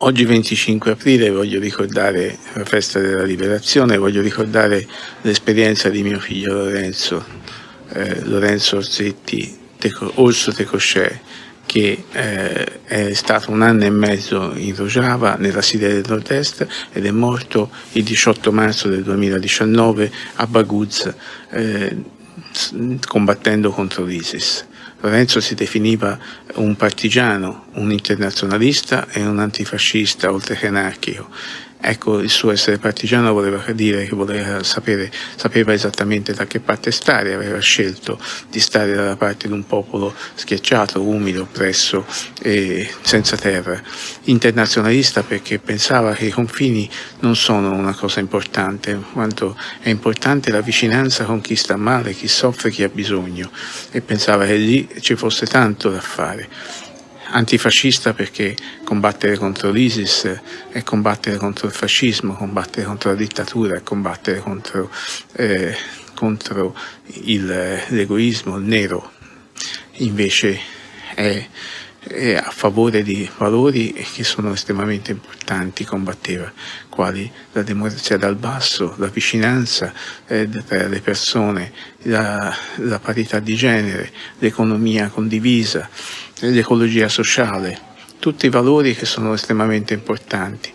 Oggi 25 aprile voglio ricordare la festa della liberazione, voglio ricordare l'esperienza di mio figlio Lorenzo, eh, Lorenzo Orsetti, Orso Tecoscè, che eh, è stato un anno e mezzo in Rojava, nella Siria del Nord-Est, ed è morto il 18 marzo del 2019 a Baguz, eh, combattendo contro l'ISIS. Lorenzo si definiva un partigiano, un internazionalista e un antifascista oltre che anarchico Ecco, il suo essere partigiano voleva dire che voleva sapere, sapeva esattamente da che parte stare, aveva scelto di stare dalla parte di un popolo schiacciato, umido, oppresso e senza terra. Internazionalista perché pensava che i confini non sono una cosa importante, quanto è importante la vicinanza con chi sta male, chi soffre, chi ha bisogno e pensava che lì ci fosse tanto da fare antifascista perché combattere contro l'ISIS è combattere contro il fascismo, combattere contro la dittatura, è combattere contro, eh, contro l'egoismo, il nero. Invece è, è, a favore di valori che sono estremamente importanti, combatteva, quali la democrazia dal basso, la vicinanza eh, tra le persone, la, la parità di genere, l'economia condivisa, l'ecologia sociale, tutti valori che sono estremamente importanti.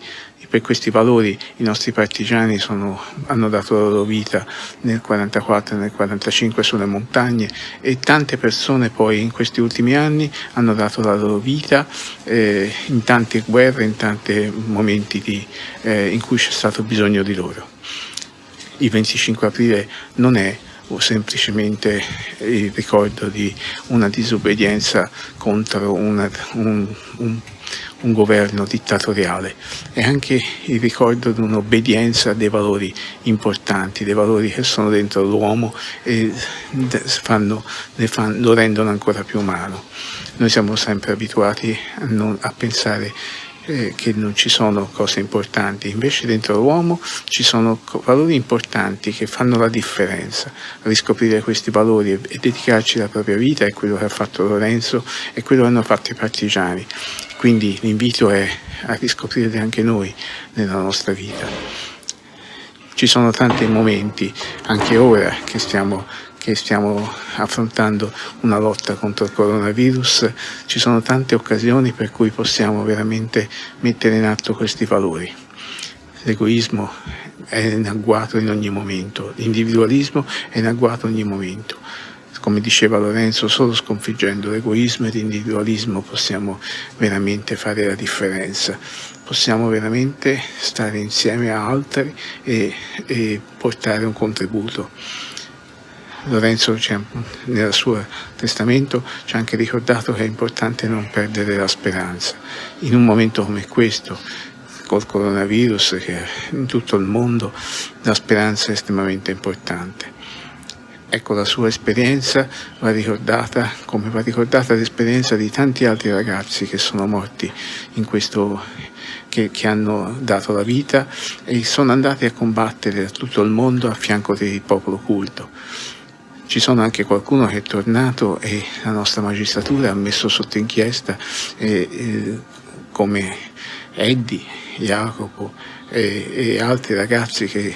Per questi valori i nostri partigiani sono, hanno dato la loro vita nel 1944 e nel 1945 sulle montagne e tante persone poi in questi ultimi anni hanno dato la loro vita eh, in tante guerre, in tanti momenti di, eh, in cui c'è stato bisogno di loro. Il 25 aprile non è o semplicemente il ricordo di una disobbedienza contro una, un, un, un, governo dittatoriale, è anche il ricordo di un'obbedienza dei valori importanti, dei valori che sono dentro l'uomo e fanno, fanno, lo rendono ancora più umano. Noi siamo sempre abituati a, non, a pensare eh, che non ci sono cose importanti, invece dentro l'uomo ci sono valori importanti che fanno la differenza. Riscoprire questi valori e, e dedicarci la propria vita è quello che ha fatto Lorenzo e quello che hanno fatto i partigiani. Quindi l'invito è a riscoprirli anche noi nella nostra vita. Ci sono tanti momenti, anche ora, che stiamo che stiamo affrontando una lotta contro il coronavirus, ci sono tante occasioni per cui possiamo veramente mettere in atto questi valori. L'egoismo è in agguato in ogni momento, l'individualismo è in agguato in ogni momento. Come diceva Lorenzo, solo sconfiggendo l'egoismo e l'individualismo possiamo veramente fare la differenza, possiamo veramente stare insieme a altri e, e portare un contributo. Lorenzo nel suo testamento ci ha anche ricordato che è importante non perdere la speranza. In un momento come questo, col coronavirus che in tutto il mondo, la speranza è estremamente importante. Ecco, la sua esperienza va ricordata come va ricordata l'esperienza di tanti altri ragazzi che sono morti in questo, che, che, hanno dato la vita e sono andati a combattere a tutto il mondo a fianco del popolo culto. Ci sono anche qualcuno che è tornato e la nostra magistratura ha messo sotto inchiesta eh, eh, come Eddie, Jacopo e, e altri ragazzi che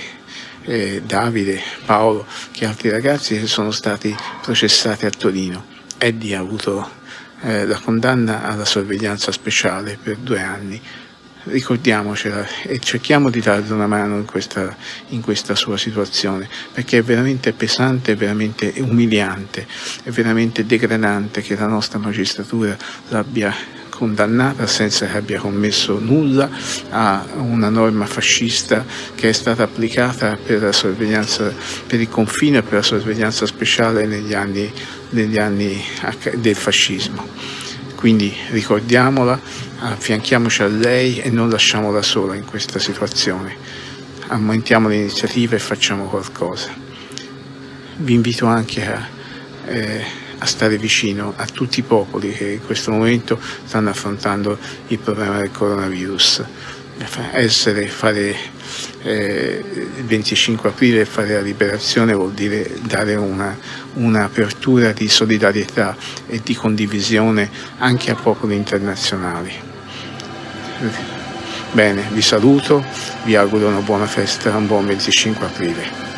eh, Davide, Paolo, che altri ragazzi che sono stati processati a Torino. Eddie ha avuto eh, la condanna alla sorveglianza speciale per due anni ricordiamocela e cerchiamo di darle una mano in questa, in questa sua situazione, perché è veramente pesante, è veramente umiliante, è veramente degradante che la nostra magistratura l'abbia condannata senza che abbia commesso nulla a una norma fascista che è stata applicata per, per il confine e per la sorveglianza speciale negli anni, negli anni del fascismo. Quindi ricordiamola, affianchiamoci a lei e non lasciamola sola in questa situazione. Aumentiamo l'iniziativa e facciamo qualcosa. Vi invito anche a, eh, a stare vicino a tutti i popoli che in questo momento stanno affrontando il problema del coronavirus. Essere, fare eh, il 25 aprile fare la liberazione vuol dire dare un'apertura una di solidarietà e di condivisione anche a popoli internazionali. Bene, vi saluto, vi auguro una buona festa, un buon 25 aprile.